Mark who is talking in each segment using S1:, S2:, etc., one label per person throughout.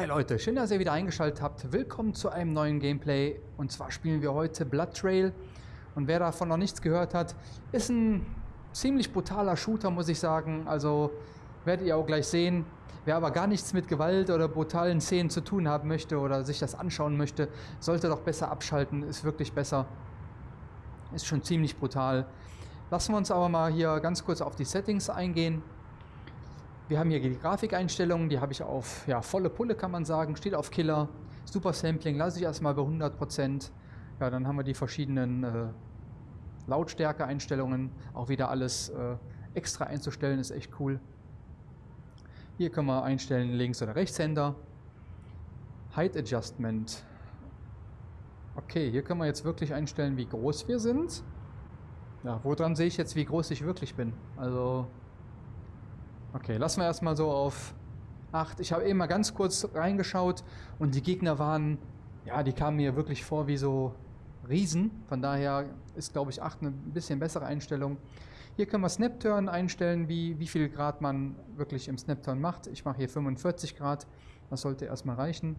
S1: Hi Leute, schön, dass ihr wieder eingeschaltet habt. Willkommen zu einem neuen Gameplay. Und zwar spielen wir heute Blood Trail. Und wer davon noch nichts gehört hat, ist ein ziemlich brutaler Shooter, muss ich sagen. Also werdet ihr auch gleich sehen. Wer aber gar nichts mit Gewalt oder brutalen Szenen zu tun haben möchte oder sich das anschauen möchte, sollte doch besser abschalten. Ist wirklich besser. Ist schon ziemlich brutal. Lassen wir uns aber mal hier ganz kurz auf die Settings eingehen. Wir haben hier die Grafikeinstellungen, die habe ich auf ja, volle Pulle, kann man sagen. Steht auf Killer. Super Sampling lasse ich erstmal bei 100%. Ja, dann haben wir die verschiedenen äh, Lautstärke-Einstellungen. Auch wieder alles äh, extra einzustellen, ist echt cool. Hier können wir einstellen Links- oder Rechtshänder. Height Adjustment. Okay, hier können wir jetzt wirklich einstellen, wie groß wir sind. Ja, woran sehe ich jetzt, wie groß ich wirklich bin? Also Okay, lassen wir erstmal so auf 8. Ich habe eben mal ganz kurz reingeschaut und die Gegner waren, ja, die kamen mir wirklich vor wie so Riesen. Von daher ist, glaube ich, 8 eine bisschen bessere Einstellung. Hier können wir Snap-Turn einstellen, wie, wie viel Grad man wirklich im Snap-Turn macht. Ich mache hier 45 Grad. Das sollte erstmal reichen.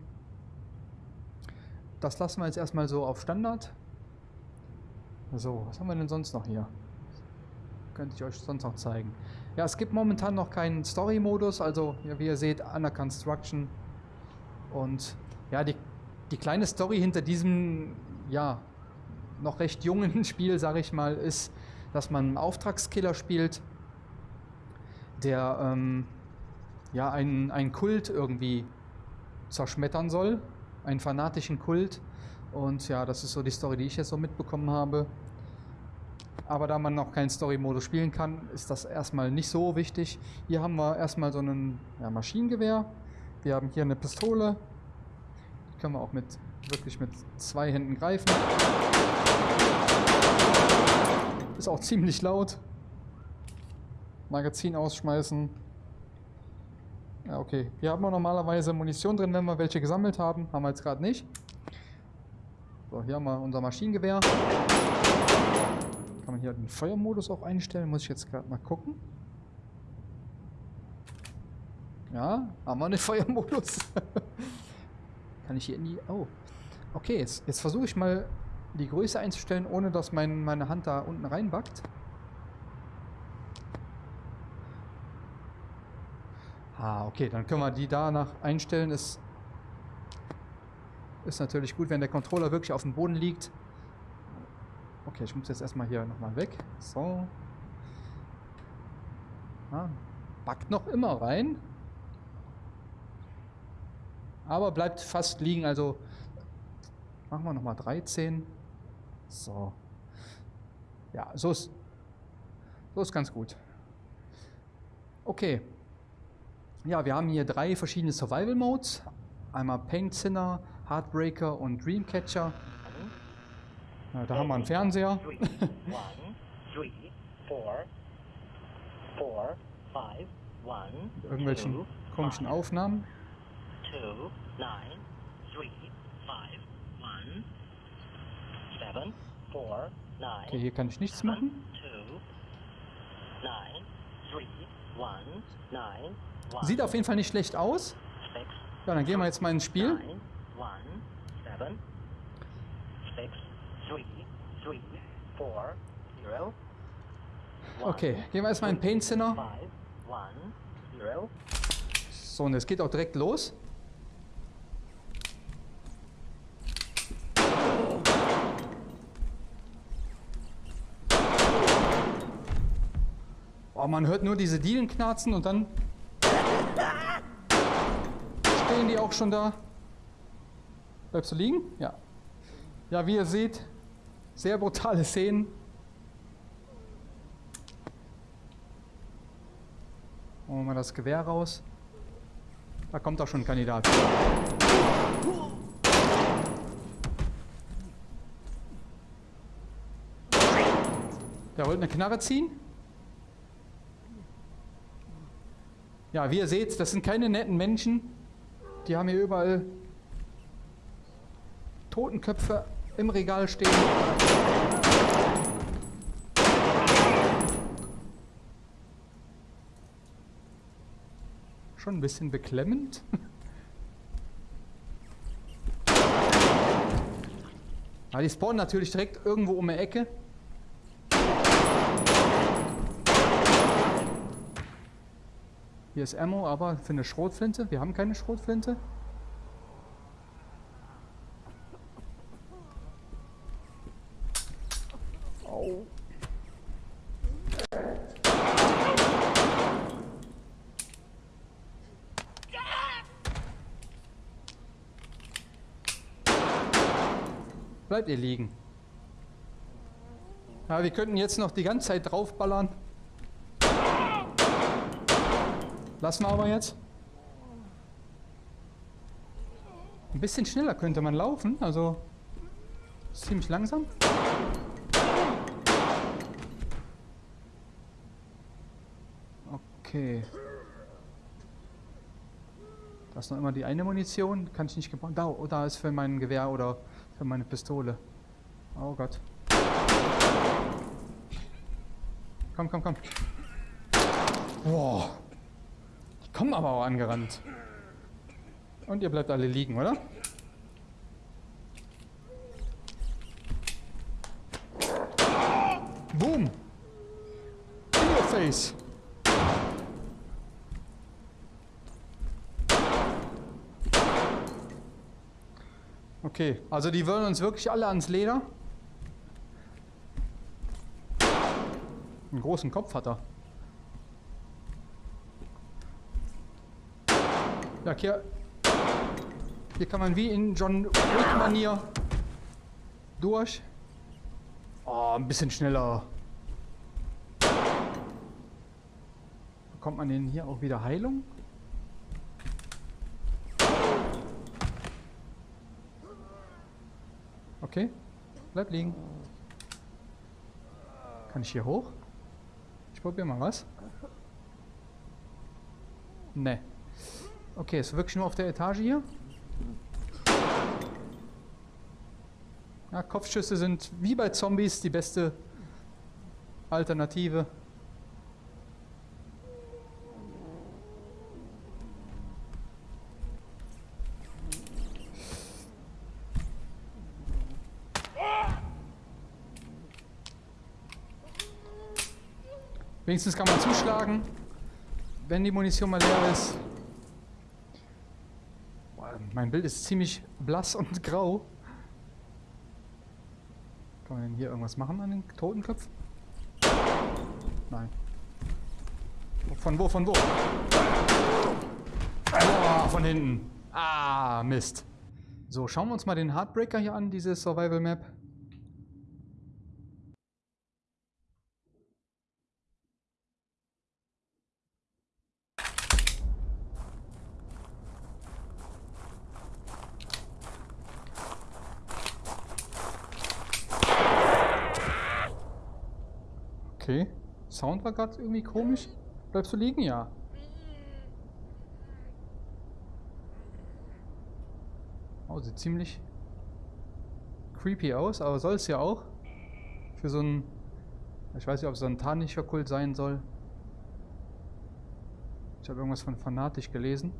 S1: Das lassen wir jetzt erstmal so auf Standard. So, was haben wir denn sonst noch hier? Könnte ich euch sonst noch zeigen. Ja, es gibt momentan noch keinen Story-Modus, also ja, wie ihr seht, Under Construction. Und ja, die, die kleine Story hinter diesem, ja, noch recht jungen Spiel, sage ich mal, ist, dass man einen Auftragskiller spielt, der ähm, ja einen, einen Kult irgendwie zerschmettern soll, einen fanatischen Kult. Und ja, das ist so die Story, die ich jetzt so mitbekommen habe. Aber da man noch keinen Story-Modus spielen kann, ist das erstmal nicht so wichtig. Hier haben wir erstmal so ein ja, Maschinengewehr. Wir haben hier eine Pistole. Die können wir auch mit wirklich mit zwei Händen greifen. Ist auch ziemlich laut. Magazin ausschmeißen. Ja, okay. Hier haben wir normalerweise Munition drin, wenn wir welche gesammelt haben. Haben wir jetzt gerade nicht. So, hier haben wir unser Maschinengewehr. Kann man hier den Feuermodus auch einstellen? Muss ich jetzt gerade mal gucken. Ja, haben wir einen Feuermodus. Kann ich hier in die... Oh. Okay, jetzt, jetzt versuche ich mal die Größe einzustellen, ohne dass mein, meine Hand da unten reinbackt. Ah, okay, dann können wir die danach einstellen. Ist, ist natürlich gut, wenn der Controller wirklich auf dem Boden liegt. Okay, ich muss jetzt erstmal hier nochmal weg. So. Ah, backt noch immer rein. Aber bleibt fast liegen, also machen wir nochmal 13. So. Ja, so ist, so ist ganz gut. Okay. Ja, wir haben hier drei verschiedene Survival Modes. Einmal Paint Sinner, Heartbreaker und Dreamcatcher. Ja, da haben wir einen Fernseher. Irgendwelchen komischen Aufnahmen. Okay, hier kann ich nichts machen. Sieht auf jeden Fall nicht schlecht aus. Ja, dann gehen wir jetzt mal ins Spiel. Okay, gehen wir erstmal in Paint Center. So, und es geht auch direkt los. Oh, man hört nur diese Dielen knarzen und dann stehen die auch schon da. Bleibst du liegen? Ja. Ja, wie ihr seht, sehr brutale Szenen. Holen wir mal das Gewehr raus. Da kommt auch schon ein Kandidat. Der wollte eine Knarre ziehen. Ja, wie ihr seht, das sind keine netten Menschen. Die haben hier überall Totenköpfe im Regal stehen. Schon ein bisschen beklemmend. Ja, die spawnen natürlich direkt irgendwo um die Ecke. Hier ist Ammo, aber für eine Schrotflinte. Wir haben keine Schrotflinte. Bleibt ihr liegen. Ja, wir könnten jetzt noch die ganze Zeit draufballern. Lassen wir aber jetzt. Ein bisschen schneller könnte man laufen, also ziemlich langsam. Okay. Da ist noch immer die eine Munition, kann ich nicht gebrauchen. Da, oh, da ist für mein Gewehr oder für meine Pistole. Oh Gott. Komm, komm, komm. Boah kommen aber auch angerannt. Und ihr bleibt alle liegen, oder? Boom! In your face! Okay, also die wollen uns wirklich alle ans Leder. Einen großen Kopf hat er. Ja, hier, hier kann man wie in John Wick-Manier durch. Oh, ein bisschen schneller. Bekommt man denn hier auch wieder Heilung? Okay, bleib liegen. Kann ich hier hoch? Ich probiere mal was. Ne. Okay, ist wirklich nur auf der Etage hier? Ja, Kopfschüsse sind wie bei Zombies die beste Alternative. Wenigstens kann man zuschlagen, wenn die Munition mal leer ist. Mein Bild ist ziemlich blass und grau. Kann man denn hier irgendwas machen an den Totenköpfen? Nein. Von wo, von wo? Boah, von hinten. Ah, Mist. So, schauen wir uns mal den Heartbreaker hier an, diese Survival Map. Okay. Sound war gerade irgendwie komisch. Bleibst du liegen? Ja. Oh, sieht ziemlich creepy aus, aber soll es ja auch. Für so ein... Ich weiß nicht, ob es so ein tanischer Kult sein soll. Ich habe irgendwas von fanatisch gelesen.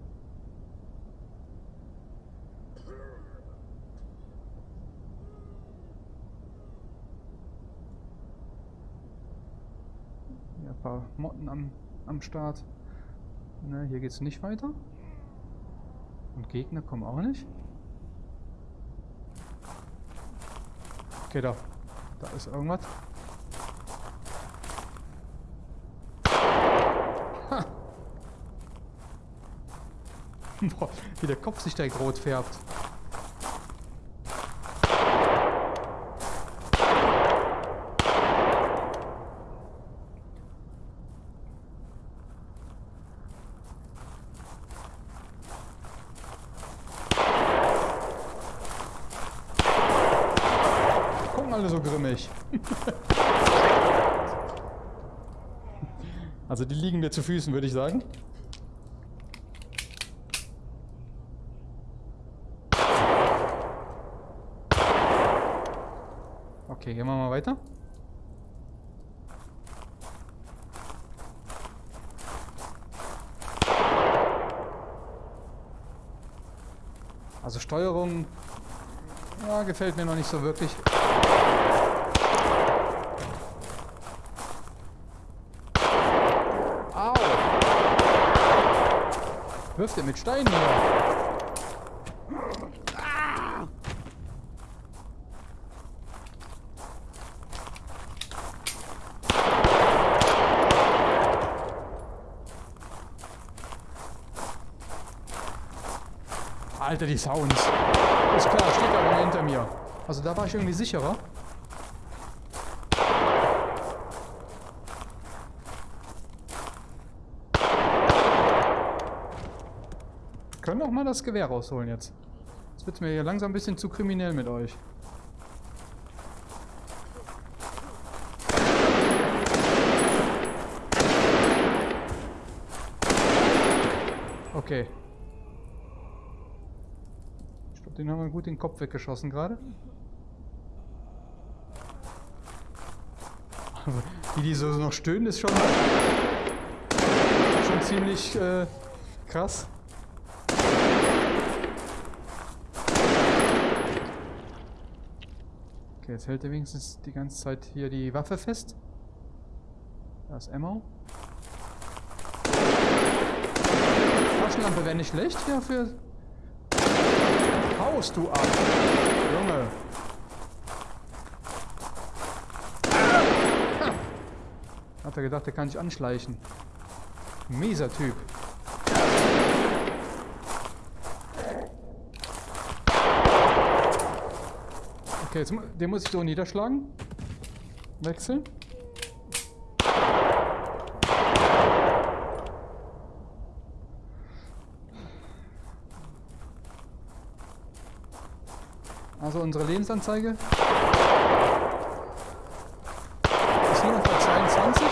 S1: Paar Motten am, am Start. Ne, hier geht es nicht weiter. Und Gegner kommen auch nicht. Okay, da. Da ist irgendwas. Ha. Boah, wie der Kopf sich direkt rot färbt. alle grimmig. also die liegen mir zu Füßen, würde ich sagen. Okay, gehen wir mal weiter. Also Steuerung Ja, gefällt mir noch nicht so wirklich. Au! Wirft er mit Steinen hier? Alter, die Sounds. Ist klar, steht aber hinter mir. Also da war ich irgendwie sicherer. Können auch mal das Gewehr rausholen jetzt. Jetzt wird mir hier langsam ein bisschen zu kriminell mit euch. Okay. Den haben wir gut den Kopf weggeschossen gerade. Wie die so noch stöhnen, ist schon, schon ziemlich äh, krass. Okay, jetzt hält er wenigstens die ganze Zeit hier die Waffe fest. Da ist Ammo. Taschenlampe wäre nicht schlecht hier für haust du ab? Junge. Hat er gedacht, er kann sich anschleichen. Mieser Typ. Okay, jetzt, den muss ich so niederschlagen. Wechseln. Also unsere Lebensanzeige ist nur noch bei 22.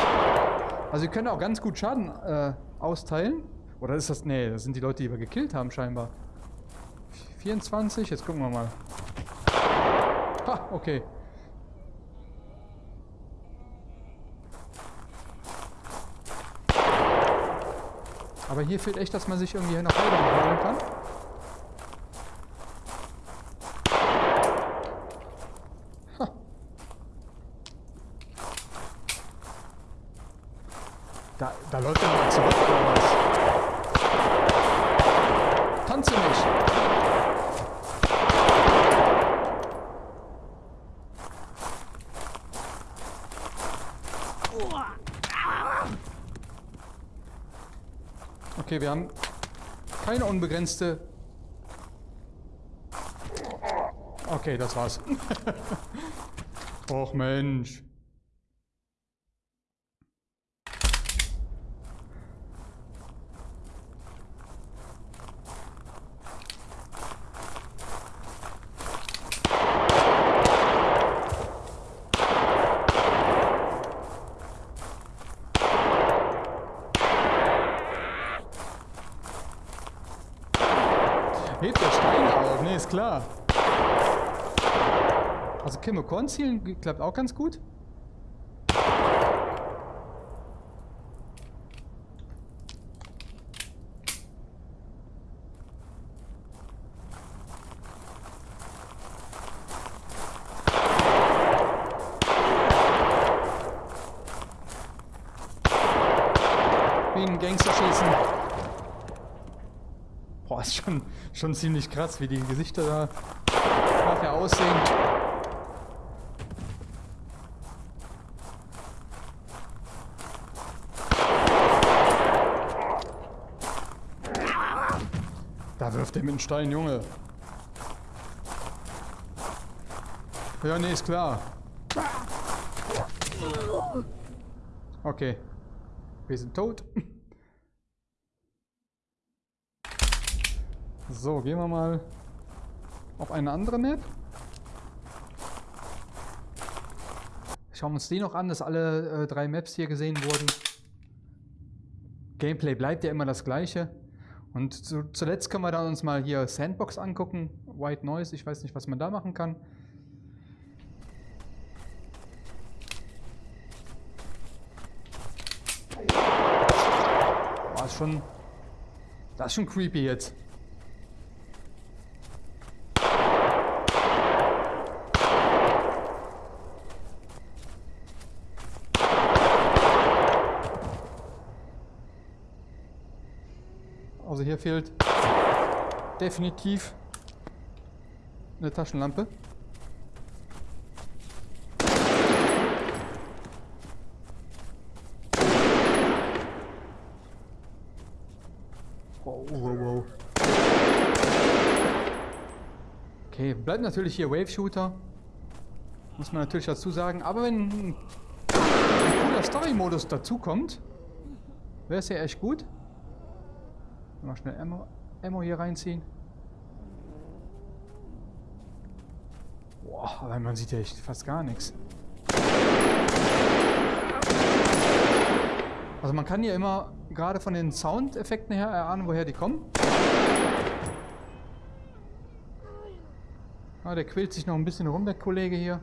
S1: Also wir können auch ganz gut Schaden äh, austeilen. Oder ist das... Nee, das sind die Leute, die wir gekillt haben scheinbar. 24, jetzt gucken wir mal. Ha, okay. Aber hier fehlt echt, dass man sich irgendwie nach oben holen kann. Da, da läuft er mal zurück oder was? Tanze nicht! Okay, wir haben keine unbegrenzte... Okay, das war's. Och Mensch. Hebt der Stein auf, ne, ist klar. Also Kimokon zielen klappt auch ganz gut. Wie ein Gangster schießen. Boah, ist schon, ziemlich krass, wie die Gesichter da nachher aussehen. Da wirft er mit dem Stein, Junge. Ja, nee, ist klar. Okay. Wir sind tot. So, gehen wir mal auf eine andere Map. Schauen wir uns die noch an, dass alle äh, drei Maps hier gesehen wurden. Gameplay bleibt ja immer das gleiche. Und zu, zuletzt können wir dann uns mal hier Sandbox angucken. White Noise, ich weiß nicht, was man da machen kann. Ist schon... Das ist schon creepy jetzt. hier fehlt definitiv eine Taschenlampe. Wow, wow, wow. Okay, bleibt natürlich hier Wave Shooter. Muss man natürlich dazu sagen. Aber wenn ein cooler Story-Modus dazukommt, wäre es ja echt gut. Mal schnell Ammo, Ammo hier reinziehen. Boah, aber man sieht ja echt fast gar nichts. Also man kann hier immer gerade von den Soundeffekten her erahnen, woher die kommen. Ah, der quält sich noch ein bisschen rum, der Kollege hier.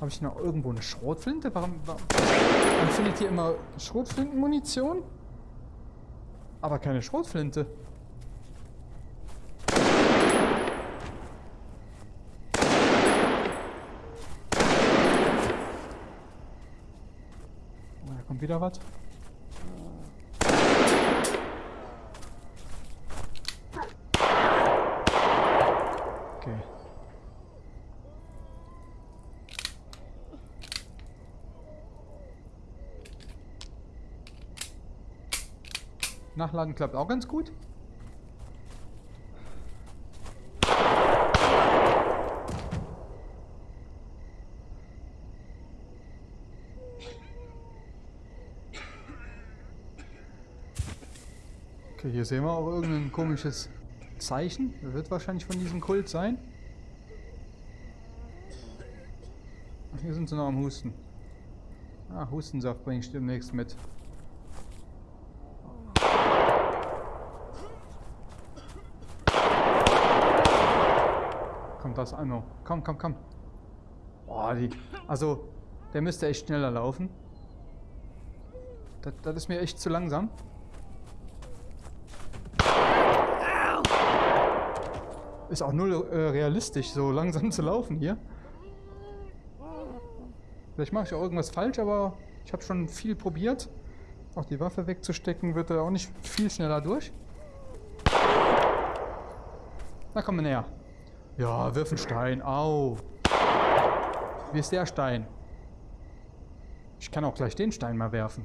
S1: Habe ich noch irgendwo eine Schrotflinte? Warum, warum? Man findet hier immer Schrotflintenmunition, aber keine Schrotflinte. Da kommt wieder was. Nachladen klappt auch ganz gut. Okay, hier sehen wir auch irgendein komisches Zeichen. Das wird wahrscheinlich von diesem Kult sein. Hier sind sie noch am Husten. Ah, Hustensaft bringe ich demnächst mit. Kommt das Anno. Komm, komm, komm. Boah, die. Also, der müsste echt schneller laufen. Das, das ist mir echt zu langsam. Ist auch null äh, realistisch, so langsam zu laufen hier. Vielleicht mache ich auch irgendwas falsch, aber ich habe schon viel probiert. Auch die Waffe wegzustecken wird er auch nicht viel schneller durch. Na komm näher. Ja, wirf einen Stein. Au. Wie ist der Stein? Ich kann auch gleich den Stein mal werfen.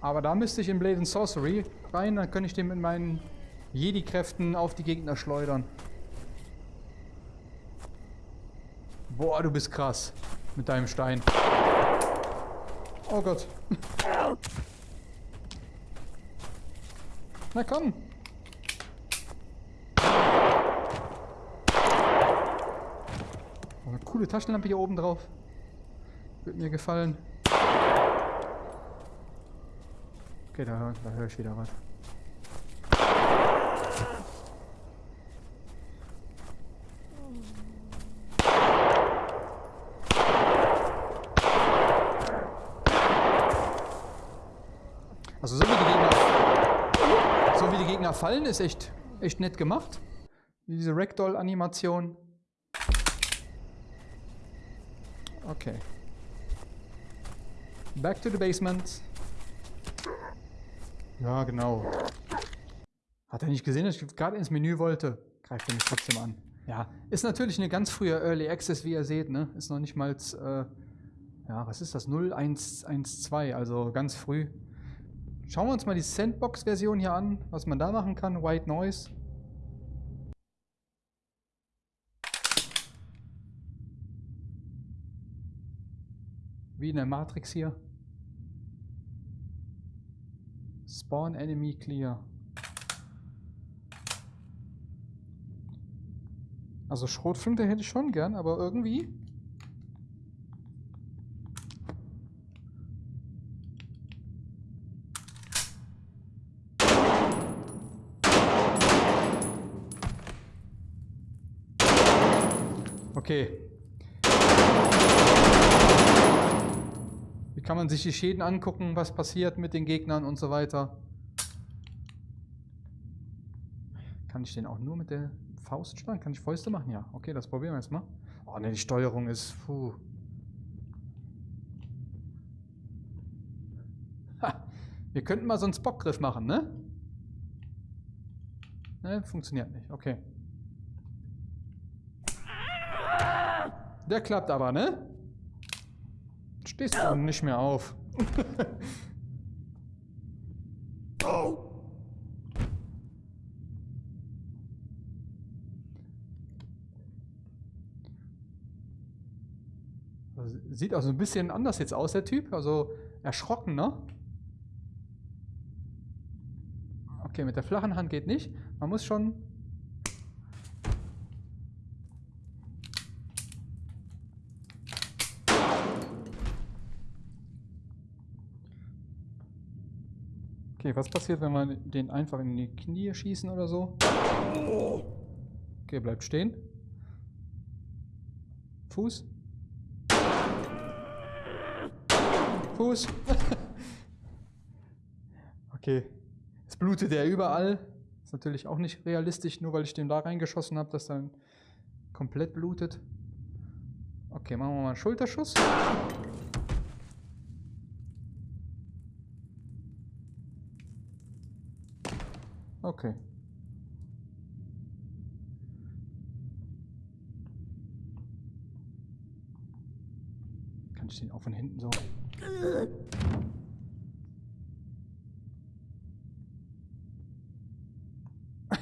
S1: Aber da müsste ich in Blade and Sorcery rein, dann könnte ich den mit meinen Jedi-Kräften auf die Gegner schleudern. Boah, du bist krass. Mit deinem Stein. Oh Gott. Na komm. Oh, eine coole Taschenlampe hier oben drauf. Wird mir gefallen. Okay, da, da höre ich wieder was. Also so wie die Gegner, so wie die Gegner fallen, ist echt, echt nett gemacht. Diese Ragdoll-Animation. Okay. Back to the basement. Ja, genau. Hat er nicht gesehen, dass ich gerade ins Menü wollte? Greift er mich trotzdem an. Ja, ist natürlich eine ganz frühe Early Access, wie ihr seht, ne? Ist noch nicht mal, äh, ja, was ist das? 0112, also ganz früh. Schauen wir uns mal die Sandbox-Version hier an, was man da machen kann. White Noise. Wie in der Matrix hier. Spawn Enemy Clear. Also Schrotflinte hätte ich schon gern, aber irgendwie Okay. kann man sich die Schäden angucken, was passiert mit den Gegnern und so weiter. Kann ich den auch nur mit der Faust schlagen? Kann ich Fäuste machen? Ja. Okay, das probieren wir jetzt mal. Oh ne, die Steuerung ist... Puh. Ha, wir könnten mal so einen Spockgriff machen, ne? Ne, funktioniert nicht. Okay. Der klappt aber, ne? Stehst du nicht mehr auf. oh. Sieht auch so ein bisschen anders jetzt aus, der Typ. Also erschrocken, ne? Okay, mit der flachen Hand geht nicht. Man muss schon... was passiert, wenn wir den einfach in die Knie schießen oder so? Okay, bleibt stehen. Fuß. Fuß. okay. Es blutet ja überall. Ist natürlich auch nicht realistisch, nur weil ich den da reingeschossen habe, dass dann komplett blutet. Okay, machen wir mal einen Schulterschuss. Okay. Kann ich den auch von hinten so...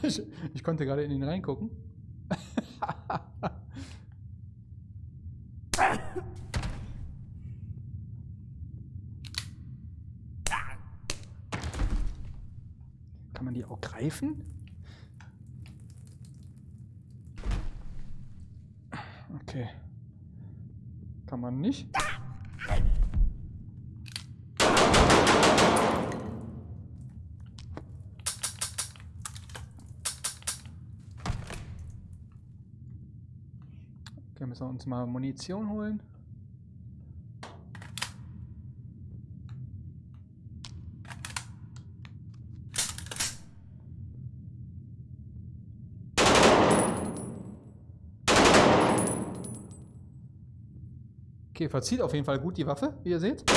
S1: Ich, ich konnte gerade in ihn reingucken. Kann greifen? Okay. Kann man nicht. Okay, müssen wir uns mal Munition holen. Okay, verzieht auf jeden Fall gut die Waffe, wie ihr seht.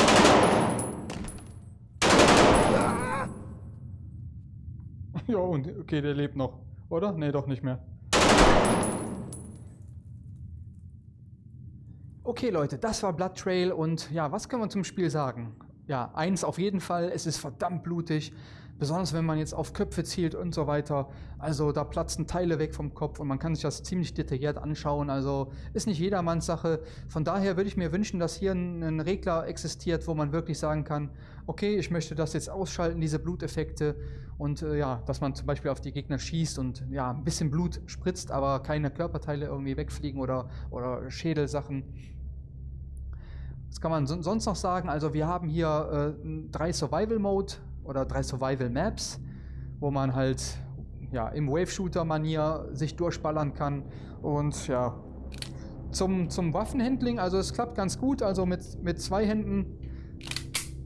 S1: Ja, und okay, der lebt noch, oder? Ne, doch nicht mehr. Okay Leute, das war Blood Trail und ja, was können wir zum Spiel sagen? Ja, eins auf jeden Fall, es ist verdammt blutig, besonders wenn man jetzt auf Köpfe zielt und so weiter. Also da platzen Teile weg vom Kopf und man kann sich das ziemlich detailliert anschauen, also ist nicht jedermanns Sache. Von daher würde ich mir wünschen, dass hier ein, Regler existiert, wo man wirklich sagen kann, okay, ich möchte das jetzt ausschalten, diese Bluteffekte und äh, ja, dass man zum Beispiel auf die Gegner schießt und ja, ein bisschen Blut spritzt, aber keine Körperteile irgendwie wegfliegen oder, oder Schädelsachen. Was kann man sonst noch sagen? Also wir haben hier äh, drei Survival Mode oder drei Survival Maps, wo man halt ja, im Wave-Shooter-Manier sich durchballern kann. Und ja, zum, zum Waffenhandling, also es klappt ganz gut. Also mit, mit zwei Händen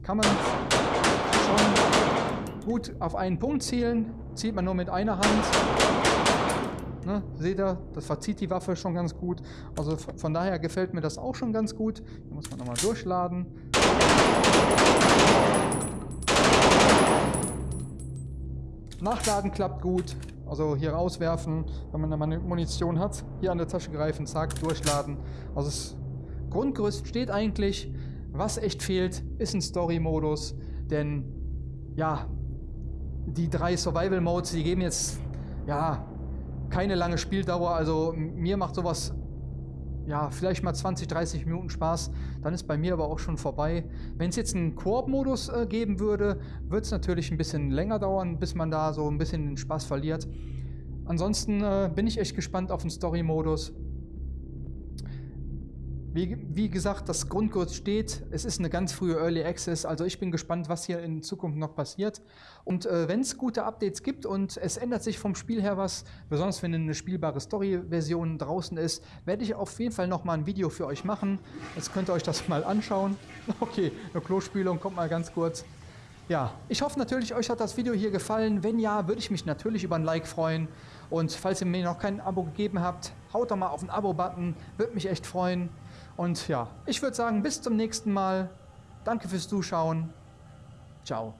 S1: kann man schon gut auf einen Punkt zielen. Zieht man nur mit einer Hand. Ne? Seht ihr, das verzieht die Waffe schon ganz gut. Also von daher gefällt mir das auch schon ganz gut. Hier muss man nochmal durchladen. Nachladen klappt gut. Also hier rauswerfen, wenn man eine Munition hat. Hier an der Tasche greifen, zack, durchladen. Also das Grundgerüst steht eigentlich. Was echt fehlt, ist ein Story-Modus. Denn ja, die drei Survival-Modes, die geben jetzt ja keine lange Spieldauer, also mir macht sowas ja, vielleicht mal 20, 30 Minuten Spaß, dann ist bei mir aber auch schon vorbei. Wenn es jetzt einen Koop-Modus äh, geben würde, wird es natürlich ein bisschen länger dauern, bis man da so ein bisschen den Spaß verliert. Ansonsten äh, bin ich echt gespannt auf den Story-Modus. Wie, wie, gesagt, das Grundgerüst steht. Es ist eine ganz frühe Early Access, also ich bin gespannt, was hier in Zukunft noch passiert. Und äh, wenn es gute Updates gibt und es ändert sich vom Spiel her was, besonders wenn eine spielbare Story-Version draußen ist, werde ich auf jeden Fall noch mal ein Video für euch machen. Jetzt könnt ihr euch das mal anschauen. Okay, eine Klospülung, kommt mal ganz kurz. Ja, ich hoffe natürlich, euch hat das Video hier gefallen. Wenn ja, würde ich mich natürlich über ein Like freuen. Und falls ihr mir noch kein Abo gegeben habt, haut doch mal auf den Abo-Button. Würde mich echt freuen. Und ja, ich würde sagen, bis zum nächsten Mal. Danke fürs Zuschauen. Ciao.